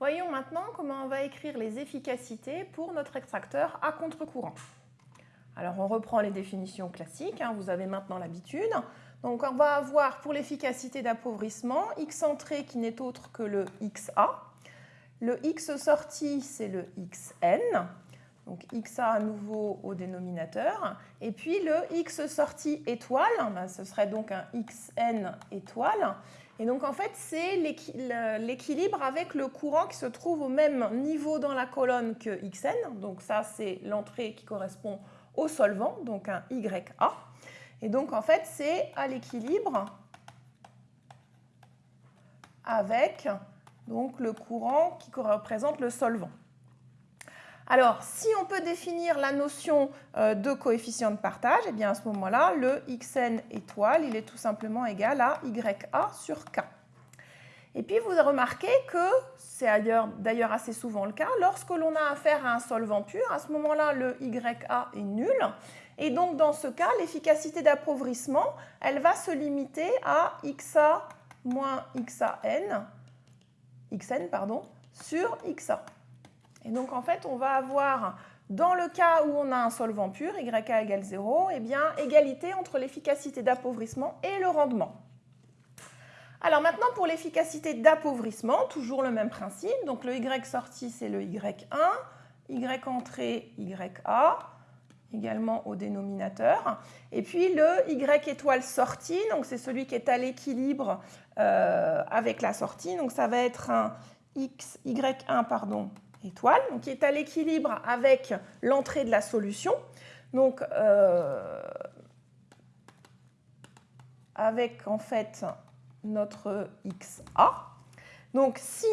Voyons maintenant comment on va écrire les efficacités pour notre extracteur à contre-courant. Alors on reprend les définitions classiques, hein, vous avez maintenant l'habitude. Donc on va avoir pour l'efficacité d'appauvrissement x entrée qui n'est autre que le xa. Le x sorti c'est le xn, donc xa à nouveau au dénominateur. Et puis le x sorti étoile, ben, ce serait donc un xn étoile. Et donc en fait, c'est l'équilibre avec le courant qui se trouve au même niveau dans la colonne que Xn. Donc ça, c'est l'entrée qui correspond au solvant, donc un YA. Et donc en fait, c'est à l'équilibre avec donc, le courant qui représente le solvant. Alors, si on peut définir la notion euh, de coefficient de partage, eh bien à ce moment-là, le xn étoile, il est tout simplement égal à ya sur k. Et puis, vous remarquez que, c'est d'ailleurs assez souvent le cas, lorsque l'on a affaire à un solvant pur, à ce moment-là, le ya est nul. Et donc, dans ce cas, l'efficacité d'appauvrissement, elle va se limiter à xa moins xan, xn pardon, sur xa. Et donc, en fait, on va avoir, dans le cas où on a un solvant pur, YA égale 0, eh bien, égalité entre l'efficacité d'appauvrissement et le rendement. Alors maintenant, pour l'efficacité d'appauvrissement, toujours le même principe. Donc le Y sorti, c'est le Y1, Y entrée, YA, également au dénominateur. Et puis le Y étoile sortie, donc c'est celui qui est à l'équilibre euh, avec la sortie. Donc ça va être un X, Y1, pardon, étoile, qui est à l'équilibre avec l'entrée de la solution. Donc, euh, avec en fait notre XA. Donc, si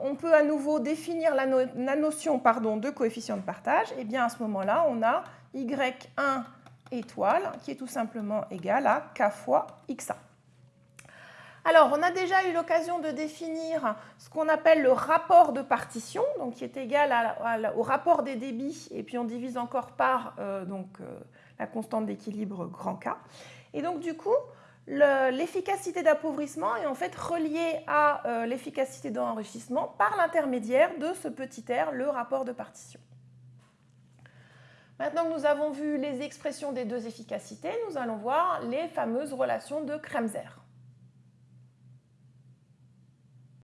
on peut à nouveau définir la, notion pardon, de coefficient de partage, eh bien à ce moment-là, on a Y1 étoile qui est tout simplement égal à K fois XA. Alors, on a déjà eu l'occasion de définir ce qu'on appelle le rapport de partition, qui est égal au rapport des débits, et puis on divise encore par euh, euh, la constante d'équilibre grand K. Et donc, du coup, l'efficacité d'appauvrissement est en fait reliée à euh, l'efficacité d'enrichissement par l'intermédiaire de ce petit r, le rapport de partition. Maintenant que nous avons vu les expressions des deux efficacités, nous allons voir les fameuses relations de Kremser.